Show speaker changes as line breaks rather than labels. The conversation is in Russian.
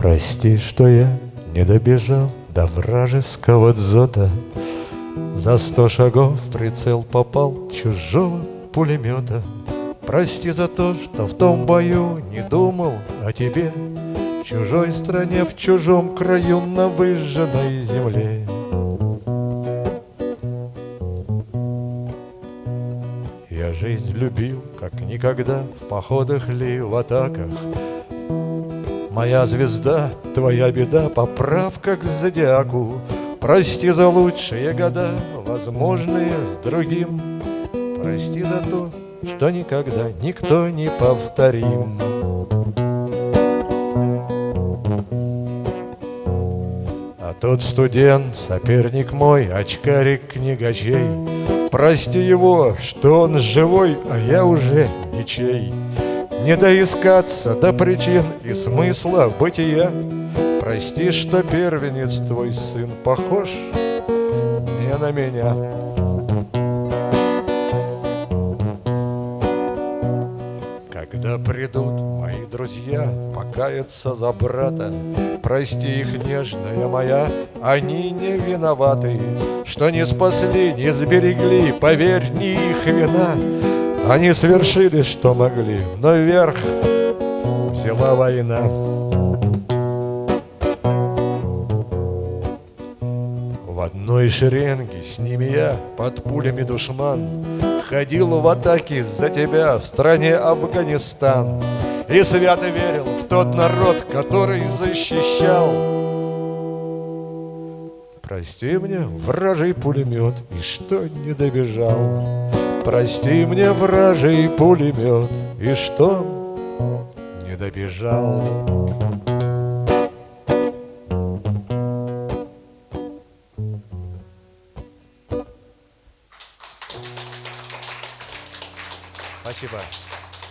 Прости, что я не добежал до вражеского дзота. За сто шагов в прицел попал чужого пулемета. Прости за то, что в том бою не думал о тебе. В чужой стране, в чужом краю, на выжженной земле. Я жизнь любил, как никогда, в походах ли, в атаках Моя звезда, твоя беда, поправка к зодиаку Прости за лучшие года, возможные с другим Прости за то, что никогда никто не повторим. А тот студент, соперник мой, очкарик книгачей, Прости его, что он живой, а я уже ничей. Не доискаться до причин и смысла бытия. Прости, что первенец твой сын похож не на меня. Когда придут мои друзья покаяться за брата, Прости их, нежная моя, они не виноваты, Что не спасли, не сберегли, поверь, не их вина. Они свершили, что могли, но вверх взяла война. В одной шеренге с ними я под пулями душман Ходил в атаке за тебя в стране Афганистан. И свято верил в тот народ, который защищал. Прости мне, вражий пулемет, и что не добежал Прости мне, вражий пулемет, и что не добежал Спасибо.